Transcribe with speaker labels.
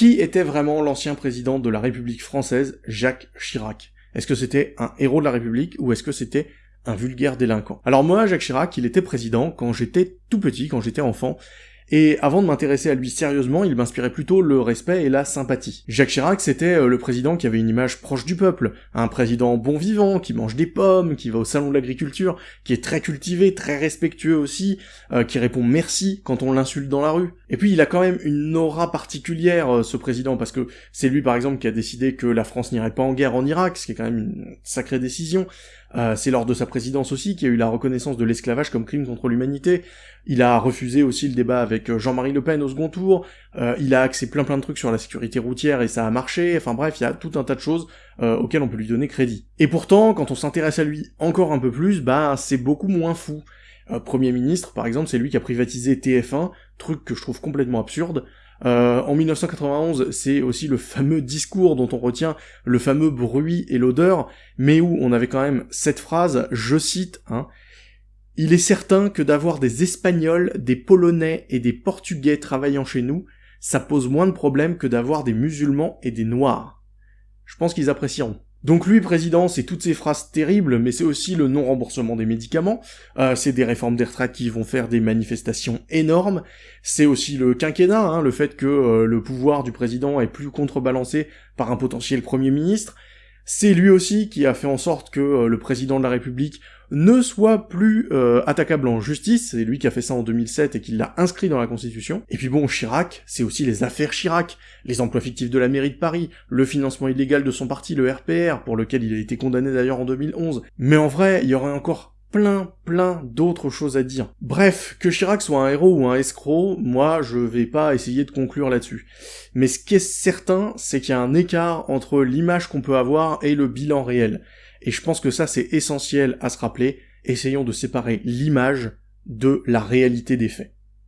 Speaker 1: Qui était vraiment l'ancien président de la République française, Jacques Chirac? Est-ce que c'était un héros de la République ou est-ce que c'était un vulgaire délinquant? Alors moi, Jacques Chirac, il était président quand j'étais tout petit, quand j'étais enfant, et avant de m'intéresser à lui sérieusement, il m'inspirait plutôt le respect et la sympathie. Jacques Chirac, c'était euh, le président qui avait une image proche du peuple, un président bon vivant, qui mange des pommes, qui va au salon de l'agriculture, qui est très cultivé, très respectueux aussi, euh, qui répond merci quand on l'insulte dans la rue. Et puis il a quand même une aura particulière, euh, ce président, parce que c'est lui par exemple qui a décidé que la France n'irait pas en guerre en Irak, ce qui est quand même une sacrée décision. C'est lors de sa présidence aussi qu'il y a eu la reconnaissance de l'esclavage comme crime contre l'humanité. Il a refusé aussi le débat avec euh, Jean-Marie Le Pen au second tour. Euh, il a axé plein plein de trucs sur la sécurité routière et ça a marché. Enfin bref, il y a tout un tas de choses auxquelles on peut lui donner crédit. Et pourtant, quand on s'intéresse à lui encore un peu plus, bah c'est beaucoup moins fou. Premier ministre, par exemple, c'est lui qui a privatisé TF1, truc que je trouve complètement absurde. Euh, en 1991, c'est aussi le fameux discours dont on retient le fameux bruit et l'odeur, mais où on avait quand même cette phrase, je cite, hein, Il est certain que d'avoir des Espagnols, des Polonais et des Portugais travaillant chez nous, ça pose moins de problèmes que d'avoir des musulmans et des Noirs. Je pense qu'ils apprécieront. Donc lui, président, c'est toutes ces phrases terribles, mais c'est aussi le non-remboursement des médicaments, euh, c'est des réformes des retraites qui vont faire des manifestations énormes, c'est aussi le quinquennat, hein, le fait que euh, le pouvoir du président est plus contrebalancé par un potentiel premier ministre, c'est lui aussi qui a fait en sorte que euh, le président de la République ne soit plus euh, attaquable en justice, c'est lui qui a fait ça en 2007 et qui l'a inscrit dans la Constitution. Et puis bon, Chirac, c'est aussi les affaires Chirac, les emplois fictifs de la mairie de Paris, le financement illégal de son parti, le RPR, pour lequel il a été condamné d'ailleurs en 2011. Mais en vrai, il y aurait encore plein, plein d'autres choses à dire. Bref, que Chirac soit un héros ou un escroc, moi je vais pas essayer de conclure là-dessus. Mais ce qui est certain, c'est qu'il y a un écart entre l'image qu'on peut avoir et le bilan réel. Et je pense que ça c'est essentiel à se rappeler, essayons de séparer l'image de la réalité des faits.